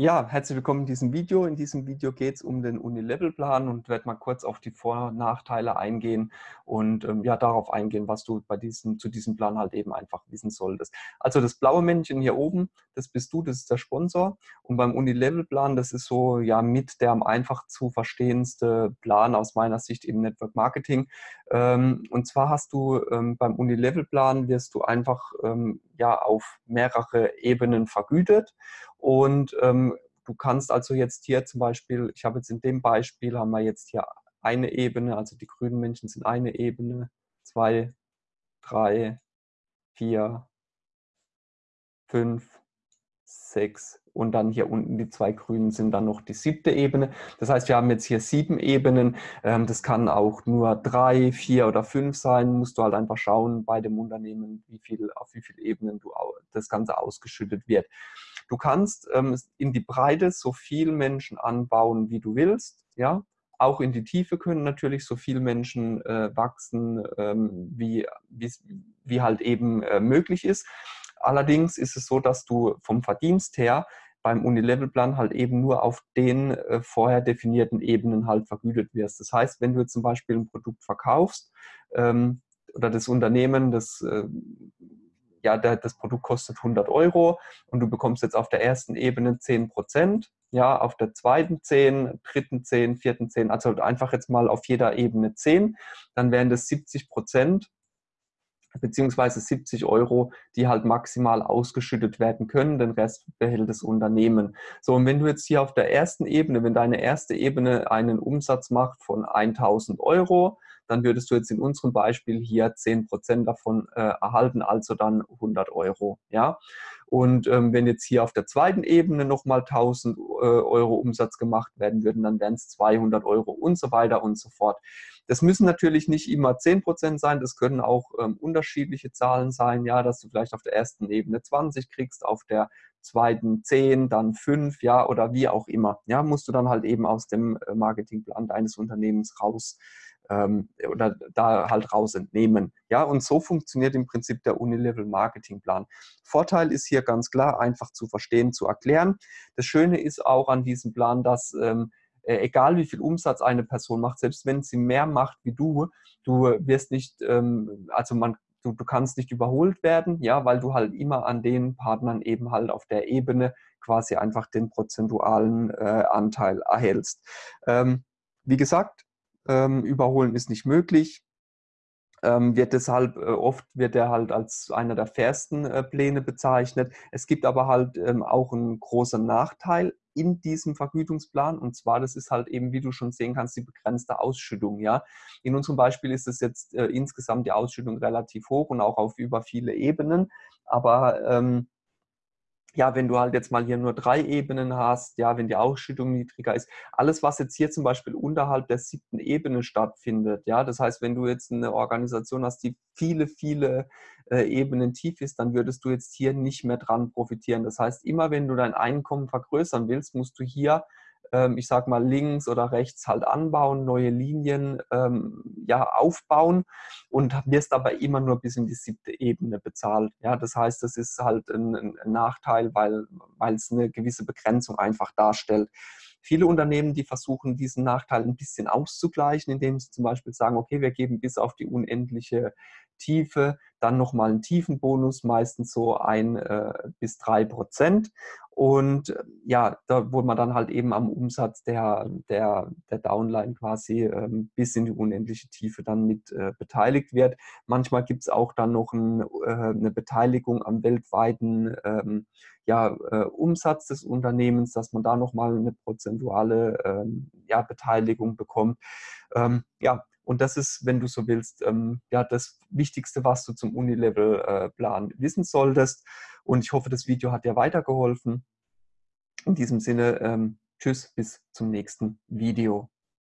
Ja, herzlich willkommen in diesem Video. In diesem Video geht es um den Unilevel-Plan und werde mal kurz auf die Vor- und Nachteile eingehen und ähm, ja darauf eingehen, was du bei diesem, zu diesem Plan halt eben einfach wissen solltest. Also das blaue Männchen hier oben, das bist du, das ist der Sponsor. Und beim Unilevel-Plan, das ist so ja mit der am einfach zu verstehendste Plan aus meiner Sicht im Network Marketing. Ähm, und zwar hast du ähm, beim Unilevel-Plan wirst du einfach ähm, ja auf mehrere Ebenen vergütet. Und ähm, du kannst also jetzt hier zum Beispiel, ich habe jetzt in dem Beispiel, haben wir jetzt hier eine Ebene, also die grünen Menschen sind eine Ebene, zwei, drei, vier, fünf, sechs und dann hier unten die zwei grünen sind dann noch die siebte Ebene. Das heißt, wir haben jetzt hier sieben Ebenen. Ähm, das kann auch nur drei, vier oder fünf sein. Musst du halt einfach schauen bei dem Unternehmen, wie viel, auf wie viele Ebenen du das Ganze ausgeschüttet wird. Du kannst ähm, in die Breite so viel Menschen anbauen, wie du willst. Ja, auch in die Tiefe können natürlich so viele Menschen äh, wachsen, ähm, wie, wie halt eben äh, möglich ist. Allerdings ist es so, dass du vom Verdienst her beim Unilevel-Plan halt eben nur auf den äh, vorher definierten Ebenen halt vergütet wirst. Das heißt, wenn du zum Beispiel ein Produkt verkaufst ähm, oder das Unternehmen, das äh, ja, der, das Produkt kostet 100 Euro und du bekommst jetzt auf der ersten Ebene 10 Prozent, ja, auf der zweiten 10, dritten 10, vierten 10, also einfach jetzt mal auf jeder Ebene 10, dann wären das 70 Prozent beziehungsweise 70 Euro, die halt maximal ausgeschüttet werden können. Den Rest behält das Unternehmen. So, und wenn du jetzt hier auf der ersten Ebene, wenn deine erste Ebene einen Umsatz macht von 1000 Euro, dann würdest du jetzt in unserem Beispiel hier 10% davon äh, erhalten, also dann 100 Euro. Ja? Und ähm, wenn jetzt hier auf der zweiten Ebene nochmal 1000 äh, Euro Umsatz gemacht werden würden, dann wären es 200 Euro und so weiter und so fort. Das müssen natürlich nicht immer 10% sein, das können auch ähm, unterschiedliche Zahlen sein, ja, dass du vielleicht auf der ersten Ebene 20 kriegst, auf der zweiten 10, dann 5, ja, oder wie auch immer. Ja, musst du dann halt eben aus dem äh, Marketingplan deines Unternehmens raus ähm, oder da halt raus entnehmen. Ja, und so funktioniert im Prinzip der Unilevel Marketingplan. Vorteil ist hier ganz klar, einfach zu verstehen, zu erklären. Das Schöne ist auch an diesem Plan, dass ähm, äh, egal wie viel Umsatz eine Person macht, selbst wenn sie mehr macht wie du, du wirst nicht, ähm, also man Du, du, kannst nicht überholt werden, ja, weil du halt immer an den Partnern eben halt auf der Ebene quasi einfach den prozentualen äh, Anteil erhältst. Ähm, wie gesagt, ähm, überholen ist nicht möglich. Ähm, wird deshalb äh, oft wird er halt als einer der fairsten äh, Pläne bezeichnet. Es gibt aber halt ähm, auch einen großen Nachteil in diesem Vergütungsplan und zwar das ist halt eben, wie du schon sehen kannst, die begrenzte Ausschüttung. Ja, in unserem Beispiel ist es jetzt äh, insgesamt die Ausschüttung relativ hoch und auch auf über viele Ebenen, aber ähm, ja, wenn du halt jetzt mal hier nur drei Ebenen hast, ja, wenn die Ausschüttung niedriger ist, alles, was jetzt hier zum Beispiel unterhalb der siebten Ebene stattfindet, ja, das heißt, wenn du jetzt eine Organisation hast, die viele, viele äh, Ebenen tief ist, dann würdest du jetzt hier nicht mehr dran profitieren. Das heißt, immer wenn du dein Einkommen vergrößern willst, musst du hier ich sag mal, links oder rechts halt anbauen, neue Linien ähm, ja, aufbauen und wirst aber immer nur bis in die siebte Ebene bezahlt. Ja, das heißt, das ist halt ein, ein Nachteil, weil, weil es eine gewisse Begrenzung einfach darstellt. Viele Unternehmen, die versuchen, diesen Nachteil ein bisschen auszugleichen, indem sie zum Beispiel sagen, okay, wir geben bis auf die unendliche Tiefe dann nochmal einen Tiefenbonus, meistens so ein äh, bis drei Prozent. Und äh, ja, da wo man dann halt eben am Umsatz der, der, der Downline quasi ähm, bis in die unendliche Tiefe dann mit äh, beteiligt wird. Manchmal gibt es auch dann noch ein, äh, eine Beteiligung am weltweiten ähm, ja, äh, Umsatz des Unternehmens, dass man da nochmal eine prozentuale ähm, ja, Beteiligung bekommt. Ähm, ja, und das ist, wenn du so willst, ähm, ja, das Wichtigste, was du zum Unilevel-Plan äh, wissen solltest. Und ich hoffe, das Video hat dir weitergeholfen. In diesem Sinne, ähm, tschüss, bis zum nächsten Video.